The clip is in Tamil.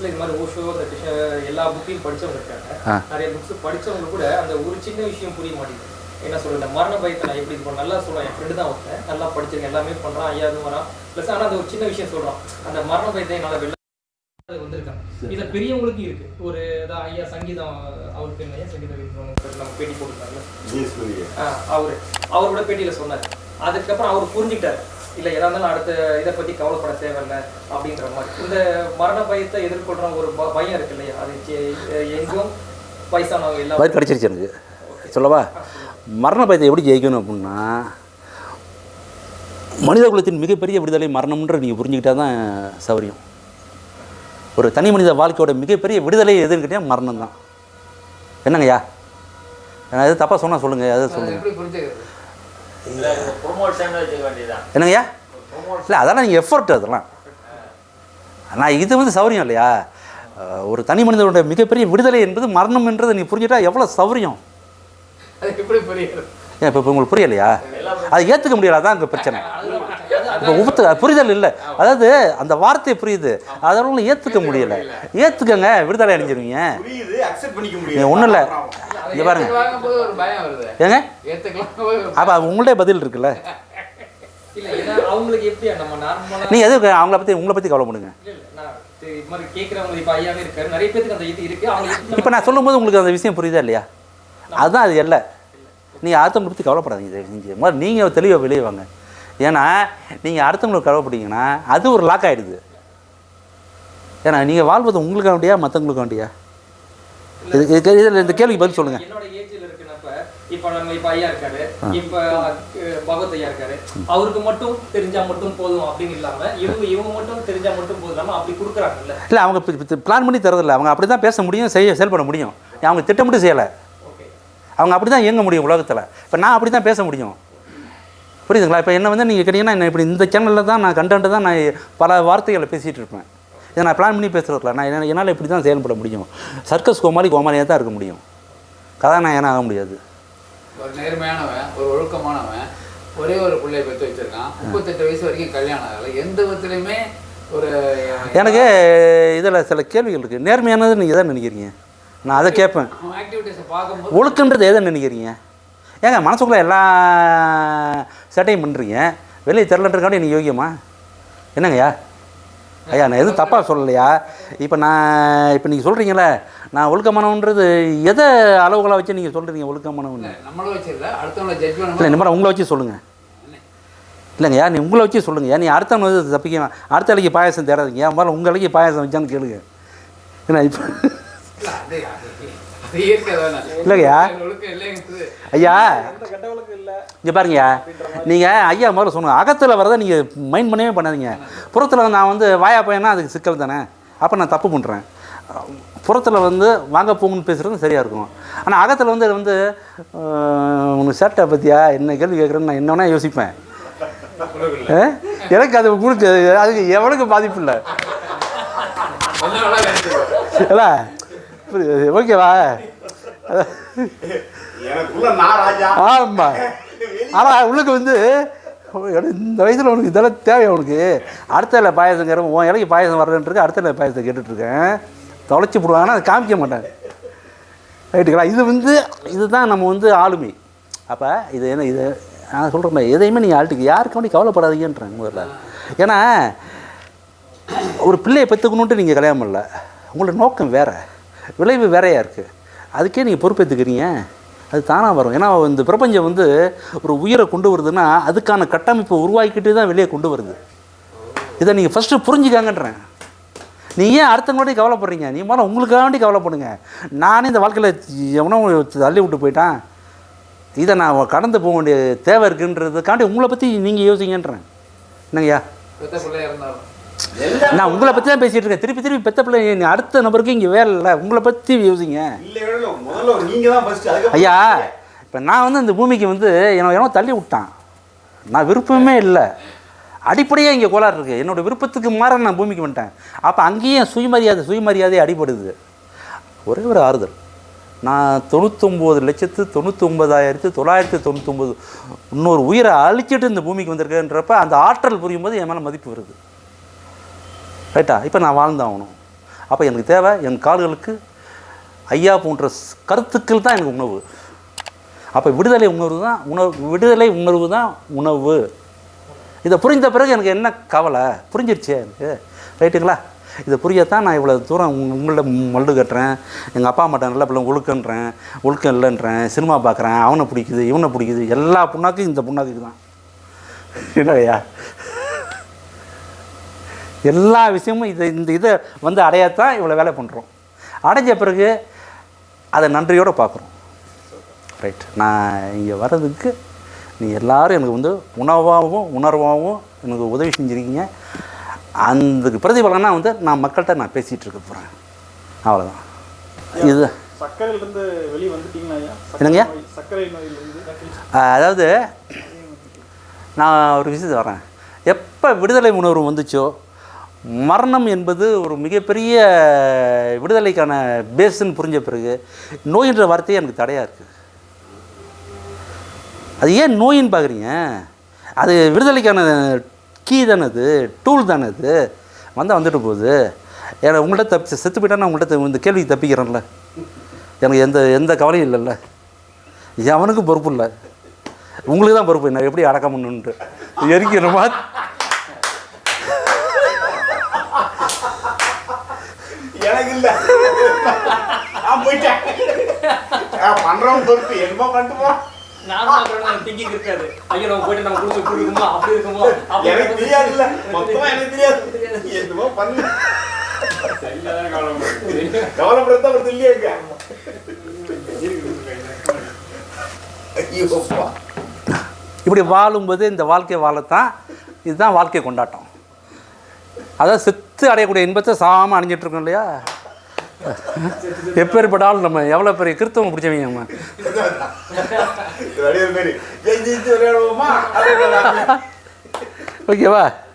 வயசுல இது மாதிரி ஓஷோ அந்த எல்லா புக்கையும் படிச்சவங்க இருக்காங்க. நிறைய புக்ஸ் படிச்சவங்க கூட அந்த ஒரு சின்ன விஷயம் புரிய மாட்டேங்குது. என்ன சொல்றது இந்த மரண பயத்தை நான் எப்படி இது பண்ண நல்லா சொல்றேன் என் ஃப்ரெண்டு தான் ஒருத்தன். நல்லா படிச்சிருக்கேன் எல்லாமே பண்றான் ஐயா இது வரான் ப்ளஸ் ஆனா அந்த ஒரு சின்ன விஷயம் சொல்றான். அந்த மரண பயத்தை என்னால வெளில அது வந்திருக்காங்க. இதுல பெரியவங்களுக்கும் இருக்கு. ஒரு இதான் ஐயா சங்கீதம் அவருக்கு என்ன ஐயா? சங்கீதம் நம்ம பேட்டி போட்டுருக்காங்க ஆ, அவரு. அவரோட பேட்டியில சொன்னார். அதுக்கப்புறம் அவர் புரிஞ்சுக்கிட்டாரு. இல்ல எதா இருந்தாலும் அடுத்த இதை பத்தி கவலைப்பட தேவையில்ல அப்படின்ற மாதிரி. இந்த மரண பயத்தை எதிர்கொள்ற ஒரு ப- பயம் இருக்கு இல்லையா? அது எங்கும் வயசானவங்க எல்லாம் வயிறு கடிச்சிருச்சு எனக்கு. சொல்லவா? மரண பயத்தை எப்படி ஜெயிக்கணும் அப்படின்னா மனித குலத்தின் மிகப்பெரிய விடுதலை மரணம்ன்ற நீங்கள் புரிஞ்சுக்கிட்டா தான் சௌரியம். ஒரு தனி மனித வாழ்க்கையோட மிகப்பெரிய விடுதலை எதுன்னு கேட்டால் மரணம் தான் என்னங்கய்யா? நான் எது தப்பாக சொன்னால் சொல்லுங்கள் எதை சொல்லுங்கள் என்னங்கய்யா இல்லை அதெல்லாம் நீங்கள் எஃபர்ட் அதெல்லாம். ஆனால் இது வந்து சௌரியம் இல்லையா? ஒரு தனி மனிதனுடைய மிகப்பெரிய விடுதலை என்பது மரணம் என்றதை நீ புரிஞ்சுட்டா எவ்வளோ சௌரியம்? அது எப்படி புரியுது ஏன் இப்போ உங்களுக்கு புரியலையா? அதை ஏற்றுக்க முடியல அதான் இங்கே பிரச்சனை. இப்போ உபத்து புரிதல் இல்லை. அதாவது அந்த வார்த்தை புரியுது. அதெல்லாம் ஏற்றுக்க முடியல. ஏற்றுக்கங்க விடுதலை அடைஞ்சிருவீங்க. புரியுது அக்செப்ட் பண்ணிக்க நீ முடியாது ஒன்றும் இல்லை. இங்கே பாருங்க. ஏங்க? அப்போ உங்கள்டே பதில் இருக்குல்ல? நீங்கள் எதுக்கு அவங்கள பற்றி உங்களை பற்றி கவலைப்படுங்க. இது இது மாதிரி கேட்கறவங்க இப்ப இது நான் சொல்லும்போது உங்களுக்கு அந்த விஷயம் புரியுதா இல்லையா? அதுதான் அது இல்லை. நீங்கள் அடுத்தவங்களை பற்றி கவலைப்படாதீங்க செஞ்சு. முதல்ல நீங்கள் தெளிவாக வெளியே வாங்க. ஏன்னா நீங்கள் அடுத்தவங்களுக்கு கவலைப்பட்டீங்கன்னா அது ஒரு லாக் ஆகிடுது ஏன்னா நீங்கள் வாழ்வது உங்களுக்கு வேண்டியா மற்றவங்களுக்கு வேண்டியா இது இதுக்கு இதில் இந்த கேள்விக்கு பதில் சொல்லுங்கள் என்னோட ஏஜ்ல இருக்கிறப்ப இப்ப நம்ம இப்ப ஐயா இருக்காரு இப்ப அஹ், பகவத் ஐயா இருக்காரு. அவருக்கு மட்டும் தெரிஞ்சா மட்டும் போதும் அப்படின்னு இல்லாம இவங்க இவங்க மட்டும் தெரிஞ்சா மட்டும் போதும் இல்லாம அப்படி கொடுக்குறாங்கல்ல. இல்லை அவங்க பிளான் பண்ணி தரதில்ல அவங்க அப்படி தான் பேச முடியும் செய்ய செயல்பட முடியும். அவங்க திட்டமிட்டு செய்யலை. அவங்க அப்படி தான் இயங்க முடியும் உலகத்தில். இப்போ நான் அப்படி தான் பேச முடியும். புரியுதுங்களா? இப்போ என்ன வந்து நீங்கள் கேட்டிங்கன்னா இப்படி இந்த சேனலில் தான் நான் கண்டென்ட்டு தான் நான் பல வார்த்தைகளை பேசிகிட்டு இருப்பேன். இதை நான் பிளான் பண்ணி பேசுகிறதில்ல நான் என்ன என்னால் இப்படி தான் செயல்பட முடியும். சர்க்கஸ் கோமாளி கோமாளியாக தான் இருக்க முடியும். கதாநாயகனாக ஆக முடியாது. ஒரு நேர்மையானவன் ஒரு ஒழுக்கமானவன் ஒரே ஒரு பிள்ளைய பெற்று வச்சிருக்கான். முப்பத்தெட்டு வயசு வரைக்கும் கல்யாணம் ஆகல. எந்த விதத்துலையுமே ஒரு எனக்கு இதில் சில கேள்விகள் இருக்குது நேர்மையானது நீங்கள் எதை நினைக்கிறீங்க? நான் அதை கேட்பேன். ஒழுக்கன்றது எதை நினைக்கிறீங்க? ஏங்க மனசுக்குள்ளே எல்லா சேட்டையும் பண்ணுறீங்க வெளியே தெரிலன்றக்காண்டி நீ யோகியமா என்னங்கய்யா? ஐயா நான் எதுவும் தப்பாக சொல்லலையா? இப்போ நான் இப்போ நீங்கள் சொல்கிறீங்களே நான் ஒழுக்கமானவன்றது எதை அளவுகளை வச்சு நீங்கள் சொல்கிறீங்க ஒழுக்கமானவன் நம்மளும் வச்சிருல அடுத்தவங்கள ஜட்ஜ் இல்லை இந்த மாதிரி உங்களை வச்சு சொல்லுங்கள் இல்லைங்கய்யா நீ உங்களை வச்சு சொல்லுங்கய்யா நீ அடுத்தவங்க வந்து தப்பிக்க அடுத்த அலைக்கு பாயாசம் தேடாதீங்க. முதல்ல உங்கள் அலைக்கு பாயாசம் வச்சான்னு கேளுங்க. ஏன்னா இப்போ இல்லைங்கய்யா. ஐயா இங்கே பாருங்கய்யா. நீங்கள் ஐயா முதல்ல சொன்ன அகத்தில் வரதை நீங்கள் மைண்ட் பண்ணவே பண்ணாதீங்க. புறத்தில் நான் வந்து வாயா பையனா அதுக்கு சிக்கல் தானே? அப்போ நான் தப்பு பண்ணுறேன் புறத்தில் வந்து வாங்க போங்கன்னு பேசுகிறது சரியாக இருக்கும். ஆனால் அகத்தில் வந்து வந்து உனக்கு சேட்டை பற்றியா என்ன கேள்வி கேட்குறேன்னு நான் என்ன வேணால் யோசிப்பேன்? எனக்கு அது உங்களுக்கு அதுக்கு எவனுக்கு பாதிப்பு இல்லை. இல்லை புரியுது. ஓகேவா? ஆமாம் ஆனால் உள்ளுக்கு வந்து இந்த வயசில் உனக்கு இதெல்லாம் தேவை உனக்கு? அடுத்த இலை பாயசங்கிற உன் இலைக்கு பாயசம் வர்றேன்ட்டு அடுத்த இலை பாயசத்தை கேட்டுட்ருக்கேன். தொலைச்சி போடுவாங்கன்னா அதை காமிக்க மாட்டாங்க. ரைட்டுங்களா? இது வந்து இதுதான் நம்ம வந்து ஆளுமை. அப்போ இது என்ன இது நான் சொல்கிறேன் எதையுமே நீங்கள் ஆள்ட்டுக்கு யாருக்கு வேண்டி கவலைப்படாதீங்கன்றேன் முதல்ல. ஏன்னா ஒரு பிள்ளையை பெற்றுக்கணுன்ட்டு நீங்கள் கல்யாணம் பண்ணல. உங்களோட நோக்கம் வேறு. விளைவு வேறையாக இருக்குது அதுக்கே நீங்கள் பொறுப்பேற்றுக்கிறீங்க அது தானாக வரும். ஏன்னா இந்த பிரபஞ்சம் வந்து ஒரு உயிரை கொண்டு வருதுன்னா அதுக்கான கட்டமைப்பை உருவாக்கிட்டு தான் வெளியே கொண்டு வருது. இதை நீங்கள் ஃபஸ்ட்டு புரிஞ்சுக்காங்கன்றேன். நீ ஏன் அடுத்தவங்களோடய கவலைப்படுறீங்க? நீ முதல்ல உங்களுக்காண்டி கவலைப்படுங்க. நானே இந்த வாழ்க்கையில் எவனோ தள்ளி விட்டு போயிட்டான். இதை நான் கடந்து போக வேண்டிய தேவை இருக்குன்றதுக்காண்டி உங்களை பற்றி நீங்கள் யோசிங்கன்றேன். என்னங்கய்யா? இருந்தாலும். நான் உங்களை பற்றி தான் பேசிகிட்டு இருக்கேன். திருப்பி திருப்பி பெத்த பிள்ளை அடுத்த நபருக்கு இங்கே வேலை இல்லை. உங்களை பற்றி யோசிங்க. ஐயா இப்போ நான் வந்து இந்த பூமிக்கு வந்து என்னை என்னோ தள்ளி விட்டான். நான் விருப்பமே இல்லை. அடிப்படையாக இங்கே கோளாறு இருக்குது என்னோடய விருப்பத்துக்கு மாற நான் பூமிக்கு வந்துட்டேன். அப்போ அங்கேயும் சுயமரியாதை சுயமரியாதை அடிபடுது. ஒரே ஒரு ஆறுதல். நான் தொண்ணூத்தொம்பது லட்சத்து தொண்ணூத்தொம்பதாயிரத்து தொள்ளாயிரத்து தொண்ணூத்தொம்பது இன்னொரு உயிரை அழிச்சிட்டு இந்த பூமிக்கு வந்திருக்கேன்றப்ப அந்த ஆற்றல் புரியும் போது என் மேலே மதிப்பு வருது. ரைட்டா இப்போ நான் வாழ்ந்தாகணும். அப்போ எனக்கு தேவை என் கால்களுக்கு ஐயா போன்ற கருத்துக்கள் தான் எனக்கு உணவு. அப்போ விடுதலை உணர்வு தான் உணவு விடுதலை உணர்வு தான் உணவு. இதை புரிந்த பிறகு எனக்கு என்ன கவலை? புரிஞ்சிருச்சே எனக்கு. ரைட்டுங்களா இதை புரியத்தான் நான் இவ்வளோ தூரம் உங்க- உங்கள்ட்ட மல்லு கட்டுறேன். எங்கள் அப்பா அம்மாட்ட நல்ல பிள்ளை ஒழுக்கன்றேன். ஒழுக்கம் இல்லைன்றேன். சினிமா பார்க்குறேன் அவனை பிடிக்குது இவனை பிடிக்குது. எல்லா புண்ணாக்கும் இந்த புண்ணாக்குக்கு தான். என்னையா எல்லா விஷயமும் இதை இந்த இதை வந்து அடையத்தான் இவ்வளோ வேலை பண்ணுறோம் அடைஞ்ச பிறகு அதை நன்றியோடு பார்க்குறோம். ரைட் நான் இங்கே வர்றதுக்கு நீ எல்லாரும் எனக்கு வந்து உணவாகவும் உணர்வாகவும் எனக்கு உதவி செஞ்சுருக்கீங்க. அந்த பிரதிபலனா வந்து நான் மக்கள்கிட்ட நான் பேசிகிட்டு இருக்க போகிறேன் அவ்வளோதான் இது சர்க்கரையிலிருந்து வெளியே வந்துட்டீங்களா ஐயா? சர்க்கரை என்னங்கய்யா? அதாவது நான் ஒரு விஷயத்தை வரேன். எப்போ விடுதலை உணர்வு வந்துச்சோ மரணம் என்பது ஒரு மிகப்பெரிய விடுதலைக்கான பேஸ்ன்னு புரிஞ்ச பிறகு நோயின்ற வார்த்தையே எனக்கு தடையாக இருக்குது அது ஏன் நோயின்னு பார்க்குறீங்க? அது விடுதலைக்கான கீ தானே அது? டூல் தானே அது? வந்தால் வந்துட்டு போகுது. ஏன்னா உங்கள்கிட்ட தப்பி செத்து போயிட்டா நான் உங்கள்கிட்ட இந்த கேள்விக்கு தப்பிக்கிறேன்ல. எனக்கு எந்த எந்த கவலையும் இல்லைல்ல. எவனுக்கும் பொறுப்பு இல்லை. உங்களுக்கு தான் பொறுப்பு. நான் எப்படி அடக்க பண்ணுன்ட்டு எரிக்கணுமா எனக்கு இல்ல. நான் போயிட்டேன். நான் பண்றவன் பொறுப்பு. என்னமோ பண்ணிட்டு போ நானும் திங்கிங் இருக்காது. ஐயோ நம்ம போயிட்டு நம்ம இப்படி இருக்குமோ அப்படி இருக்குமோ? அப்படி எனக்கு. தெரியாது இல்ல மொத்தமா எனக்கு தெரியாது. என்னமோ பண்ணு. கவலைப்படுறது அவர் இல்லையாங்க ஐயோ அப்பா. இப்படி வாழும்போது இந்த வாழ்க்கை வாழத்தான் இதுதான் வாழ்க்கை கொண்டாட்டம். அதாவது செத்து அடையக்கூடிய இன்பத்தை சாகாமல் அணிஞ்சிட்டு இருக்கோம் இல்லையா எப்பேற்பட்டாலும் நம்ம எவ்வளோ பெரிய கிறித்தவம் பிடிச்சவங்க நம்ம? ஓகேவா